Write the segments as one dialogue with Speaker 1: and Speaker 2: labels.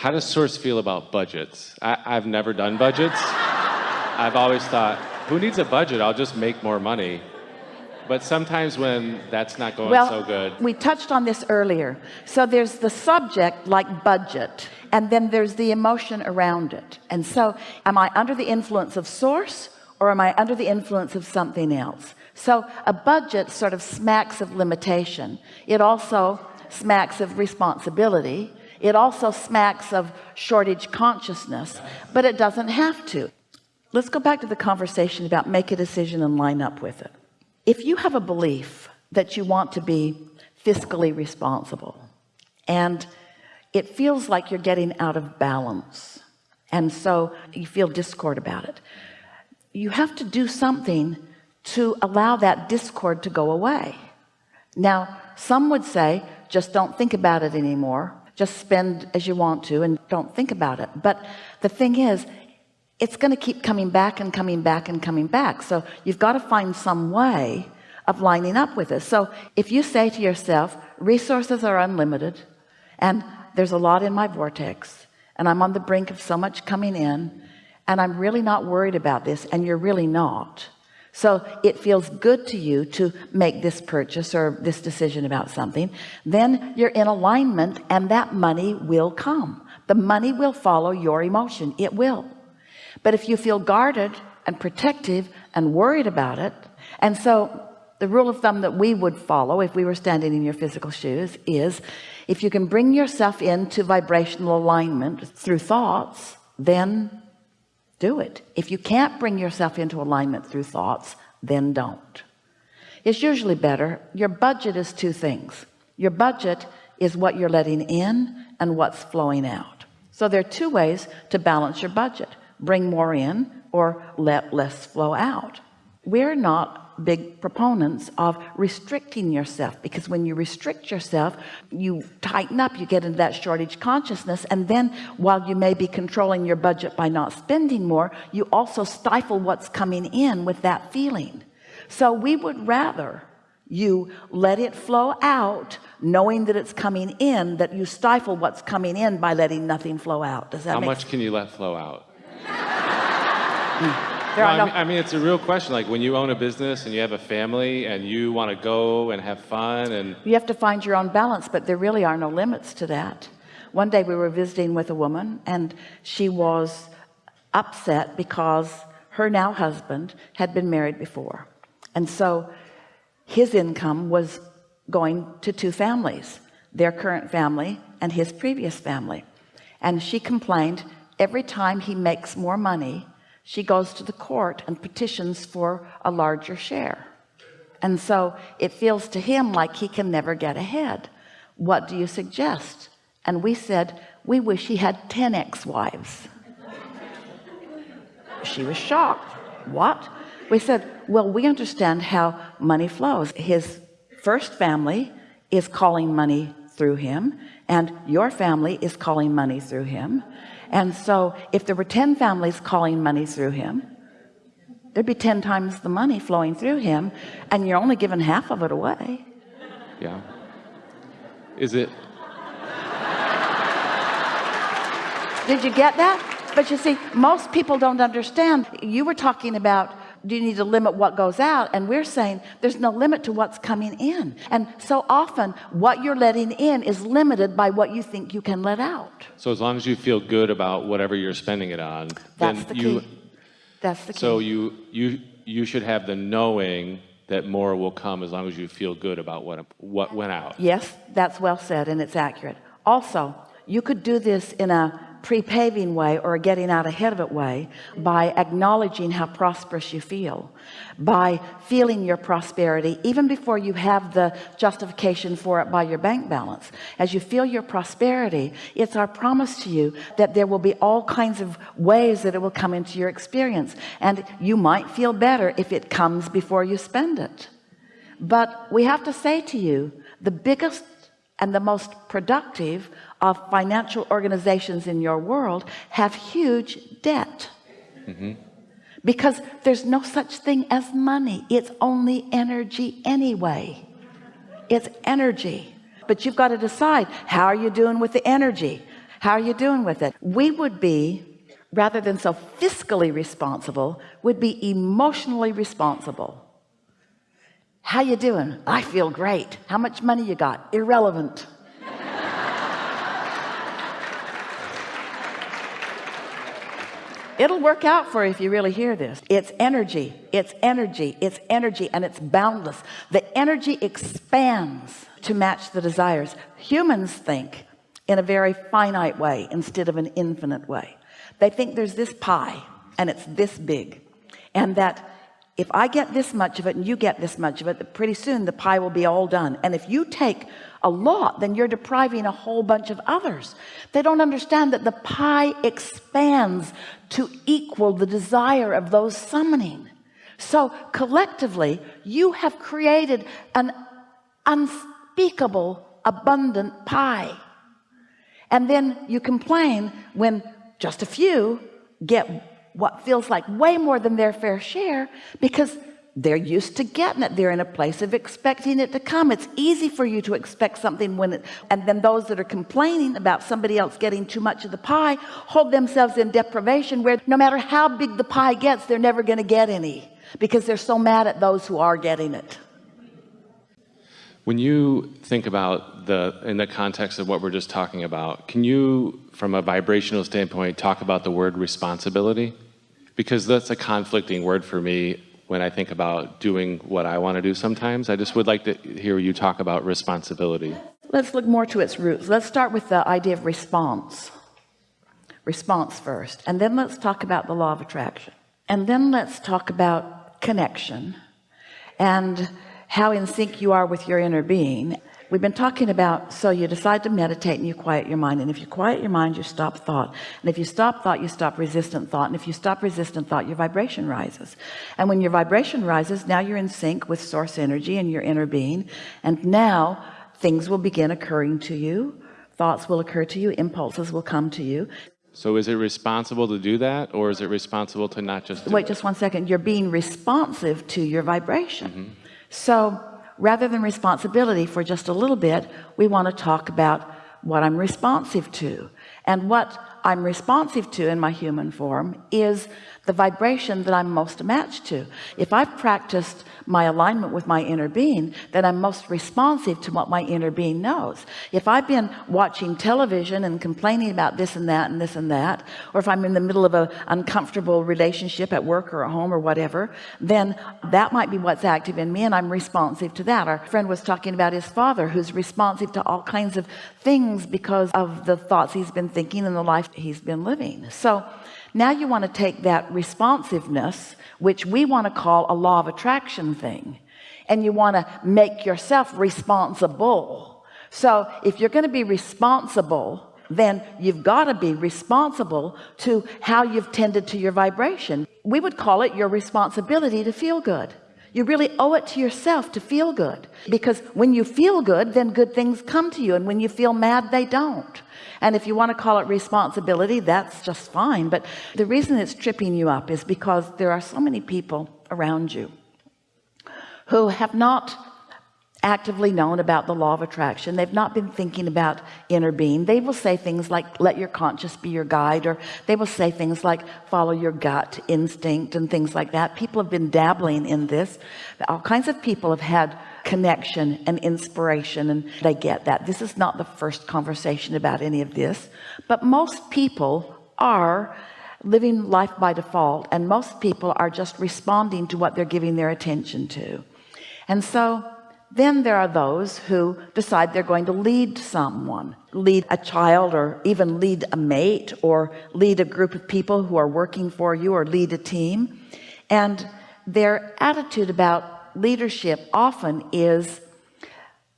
Speaker 1: How does Source feel about budgets? I, I've never done budgets. I've always thought, who needs a budget? I'll just make more money. But sometimes when that's not going
Speaker 2: well,
Speaker 1: so good.
Speaker 2: We touched on this earlier. So there's the subject like budget, and then there's the emotion around it. And so am I under the influence of source or am I under the influence of something else? So a budget sort of smacks of limitation. It also smacks of responsibility. It also smacks of shortage consciousness, but it doesn't have to. Let's go back to the conversation about make a decision and line up with it. If you have a belief that you want to be fiscally responsible and it feels like you're getting out of balance and so you feel discord about it you have to do something to allow that discord to go away now some would say just don't think about it anymore just spend as you want to and don't think about it. But the thing is it's going to keep coming back and coming back and coming back. So you've got to find some way of lining up with it. So if you say to yourself resources are unlimited and there's a lot in my vortex and I'm on the brink of so much coming in and I'm really not worried about this and you're really not so it feels good to you to make this purchase or this decision about something. Then you're in alignment and that money will come. The money will follow your emotion. It will. But if you feel guarded and protective and worried about it and so the rule of thumb that we would follow if we were standing in your physical shoes is if you can bring yourself into vibrational alignment through thoughts then do it. If you can't bring yourself into alignment through thoughts then don't. It's usually better your budget is two things. Your budget is what you're letting in and what's flowing out. So there are two ways to balance your budget bring more in or let less flow out. We're not big proponents of restricting yourself because when you restrict yourself you tighten up you get into that shortage consciousness and then while you may be controlling your budget by not spending more you also stifle what's coming in with that feeling so we would rather you let it flow out knowing that it's coming in that you stifle what's coming in by letting nothing flow out does that
Speaker 1: how much can you let flow out
Speaker 2: mm.
Speaker 1: There well, are no I, mean, I mean, it's a real question. Like when you own a business and you have a family and you want to go and have fun and
Speaker 2: you have to find your own balance, but there really are no limits to that. One day we were visiting with a woman and she was upset because her now husband had been married before. And so his income was going to two families, their current family and his previous family. And she complained every time he makes more money, she goes to the court and petitions for a larger share. And so it feels to him like he can never get ahead. What do you suggest? And we said we wish he had 10 ex-wives. She was shocked. What? We said well we understand how money flows. His first family is calling money through him and your family is calling money through him and so if there were 10 families calling money through him there'd be 10 times the money flowing through him and you're only giving half of it away.
Speaker 1: Yeah. Is it?
Speaker 2: Did you get that? But you see most people don't understand. You were talking about do you need to limit what goes out? And we're saying there's no limit to what's coming in. And so often what you're letting in is limited by what you think you can let out.
Speaker 1: So as long as you feel good about whatever you're spending it on
Speaker 2: that's the
Speaker 1: you
Speaker 2: key. that's the key.
Speaker 1: so you you you should have the knowing that more will come as long as you feel good about what what went out.
Speaker 2: Yes that's well said and it's accurate. Also you could do this in a pre-paving way or getting out ahead of it way by acknowledging how prosperous you feel by feeling your prosperity even before you have the justification for it by your bank balance. As you feel your prosperity it's our promise to you that there will be all kinds of ways that it will come into your experience. And you might feel better if it comes before you spend it. But we have to say to you the biggest and the most productive of financial organizations in your world have huge debt. Mm -hmm. because there's no such thing as money. It's only energy anyway. It's energy. But you've got to decide how are you doing with the energy? How are you doing with it? We would be rather than so fiscally responsible would be emotionally responsible how you doing? I feel great. How much money you got? Irrelevant. It'll work out for you if you really hear this. It's energy. It's energy. It's energy and it's boundless. The energy expands to match the desires. Humans think in a very finite way instead of an infinite way. They think there's this pie and it's this big and that if I get this much of it and you get this much of it pretty soon the pie will be all done. And if you take a lot then you're depriving a whole bunch of others. They don't understand that the pie expands to equal the desire of those summoning. So collectively you have created an unspeakable abundant pie. And then you complain when just a few get what feels like way more than their fair share because they're used to getting it. They're in a place of expecting it to come. It's easy for you to expect something when it and then those that are complaining about somebody else getting too much of the pie hold themselves in deprivation where no matter how big the pie gets they're never going to get any because they're so mad at those who are getting it
Speaker 1: when you think about the in the context of what we're just talking about can you from a vibrational standpoint talk about the word responsibility? Because that's a conflicting word for me when I think about doing what I want to do sometimes. I just would like to hear you talk about responsibility.
Speaker 2: Let's look more to its roots. Let's start with the idea of response. Response first and then let's talk about the law of attraction. And then let's talk about connection. And how in sync you are with your inner being. We've been talking about so you decide to meditate and you quiet your mind. And if you quiet your mind you stop thought. And if you stop thought you stop resistant thought. And if you stop resistant thought your vibration rises. And when your vibration rises now you're in sync with source energy and your inner being. And now things will begin occurring to you. Thoughts will occur to you. Impulses will come to you.
Speaker 1: So is it responsible to do that or is it responsible to not just
Speaker 2: wait just one second. You're being responsive to your vibration. Mm -hmm. So rather than responsibility for just a little bit, we want to talk about what I'm responsive to. And what I'm responsive to in my human form is the vibration that I'm most matched to. If I've practiced my alignment with my inner being then I'm most responsive to what my inner being knows if I've been watching television and complaining about this and that and this and that or if I'm in the middle of an uncomfortable relationship at work or at home or whatever then that might be what's active in me and I'm responsive to that our friend was talking about his father who's responsive to all kinds of things because of the thoughts he's been thinking and the life he's been living. So now you want to take that responsiveness which we want to call a law of attraction thing and you want to make yourself responsible. So if you're going to be responsible then you've got to be responsible to how you've tended to your vibration. We would call it your responsibility to feel good you really owe it to yourself to feel good. Because when you feel good then good things come to you. And when you feel mad they don't. And if you want to call it responsibility that's just fine. But the reason it's tripping you up is because there are so many people around you who have not actively known about the law of attraction. They've not been thinking about inner being. They will say things like let your conscience be your guide or they will say things like follow your gut instinct and things like that. People have been dabbling in this. All kinds of people have had connection and inspiration and they get that. This is not the first conversation about any of this but most people are living life by default and most people are just responding to what they're giving their attention to. And so then there are those who decide they're going to lead someone lead a child or even lead a mate or lead a group of people who are working for you or lead a team. And their attitude about leadership often is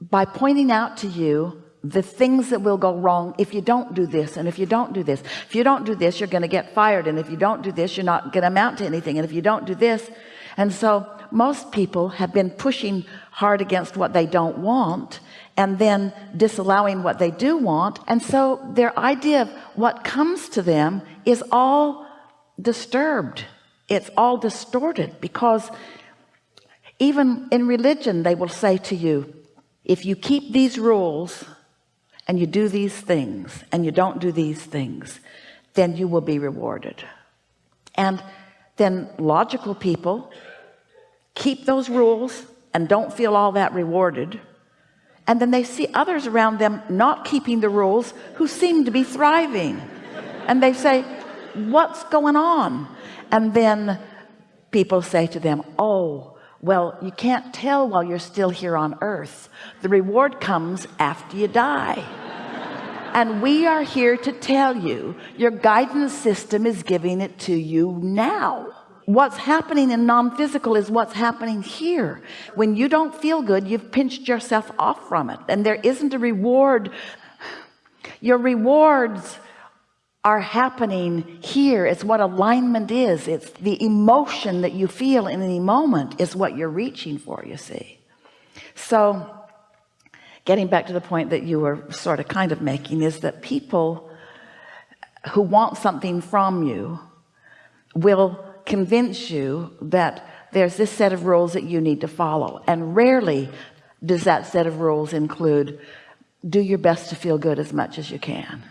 Speaker 2: by pointing out to you the things that will go wrong if you don't do this and if you don't do this if you don't do this you're going to get fired and if you don't do this you're not going to amount to anything and if you don't do this. And so most people have been pushing hard against what they don't want and then disallowing what they do want. And so their idea of what comes to them is all disturbed. It's all distorted because even in religion they will say to you if you keep these rules and you do these things and you don't do these things then you will be rewarded. And then logical people keep those rules and don't feel all that rewarded. And then they see others around them not keeping the rules who seem to be thriving. And they say what's going on? And then people say to them oh well you can't tell while you're still here on earth. The reward comes after you die. And we are here to tell you your guidance system is giving it to you now what's happening in non-physical is what's happening here. When you don't feel good you've pinched yourself off from it. And there isn't a reward. Your rewards are happening here. It's what alignment is. It's the emotion that you feel in any moment is what you're reaching for you see. So getting back to the point that you were sort of kind of making is that people who want something from you will convince you that there's this set of rules that you need to follow. And rarely does that set of rules include do your best to feel good as much as you can.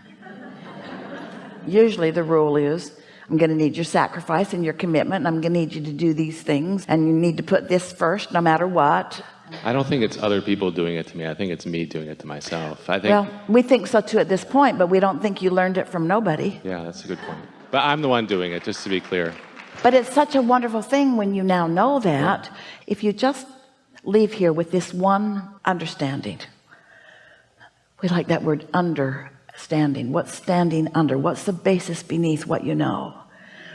Speaker 2: Usually the rule is I'm gonna need your sacrifice and your commitment and I'm gonna need you to do these things and you need to put this first no matter what.
Speaker 1: I don't think it's other people doing it to me. I think it's me doing it to myself. I think
Speaker 2: well we think so too at this point but we don't think you learned it from nobody.
Speaker 1: Yeah that's a good point. But I'm the one doing it just to be clear
Speaker 2: but it's such a wonderful thing when you now know that if you just leave here with this one understanding. We like that word understanding. What's standing under? What's the basis beneath what you know?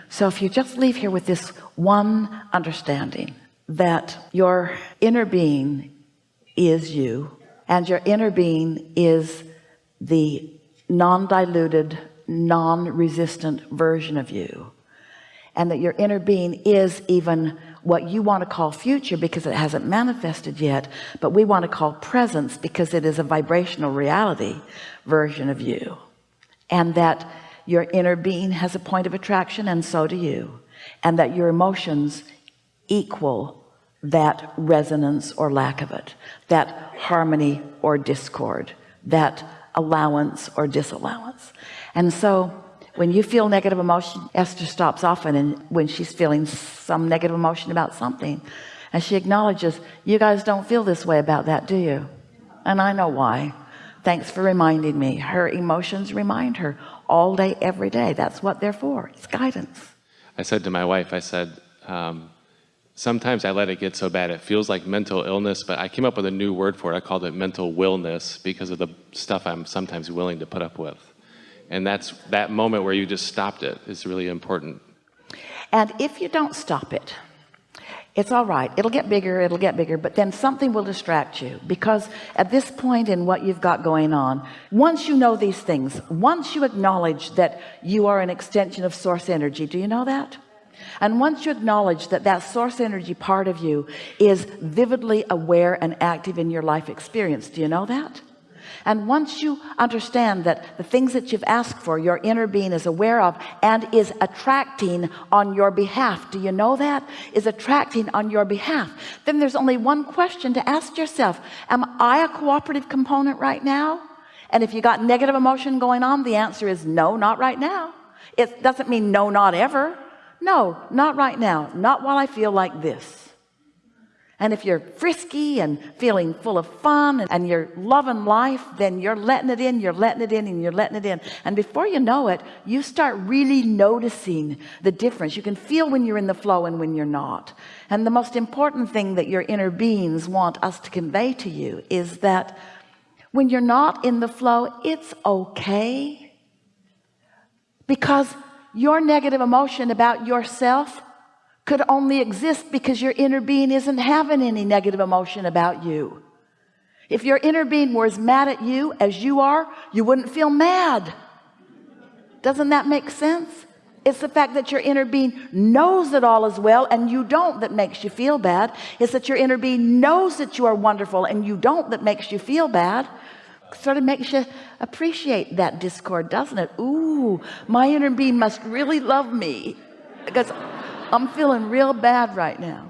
Speaker 2: So if you just leave here with this one understanding that your inner being is you and your inner being is the non-diluted non-resistant version of you and that your inner being is even what you want to call future because it hasn't manifested yet but we want to call presence because it is a vibrational reality version of you. And that your inner being has a point of attraction and so do you. And that your emotions equal that resonance or lack of it that harmony or discord that allowance or disallowance. And so when you feel negative emotion Esther stops often and when she's feeling some negative emotion about something and she acknowledges you guys don't feel this way about that do you? And I know why. Thanks for reminding me. Her emotions remind her all day every day. That's what they're for. It's guidance.
Speaker 1: I said to my wife I said um, sometimes I let it get so bad it feels like mental illness but I came up with a new word for it. I called it mental willness because of the stuff I'm sometimes willing to put up with and that's that moment where you just stopped it is really important.
Speaker 2: And if you don't stop it it's all right. It'll get bigger it'll get bigger but then something will distract you because at this point in what you've got going on once you know these things once you acknowledge that you are an extension of source energy do you know that? And once you acknowledge that that source energy part of you is vividly aware and active in your life experience do you know that and once you understand that the things that you've asked for your inner being is aware of and is attracting on your behalf. Do you know that? Is attracting on your behalf. Then there's only one question to ask yourself. Am I a cooperative component right now? And if you got negative emotion going on the answer is no not right now. It doesn't mean no not ever. No not right now. Not while I feel like this and if you're frisky and feeling full of fun and you're loving life then you're letting it in you're letting it in and you're letting it in. And before you know it you start really noticing the difference. You can feel when you're in the flow and when you're not. And the most important thing that your inner beings want us to convey to you is that when you're not in the flow it's okay. Because your negative emotion about yourself could only exist because your inner being isn't having any negative emotion about you. If your inner being were as mad at you as you are you wouldn't feel mad. Doesn't that make sense? It's the fact that your inner being knows it all as well and you don't that makes you feel bad. It's that your inner being knows that you are wonderful and you don't that makes you feel bad. Sort of makes you appreciate that discord doesn't it? Ooh, my inner being must really love me. Because I'm feeling real bad right now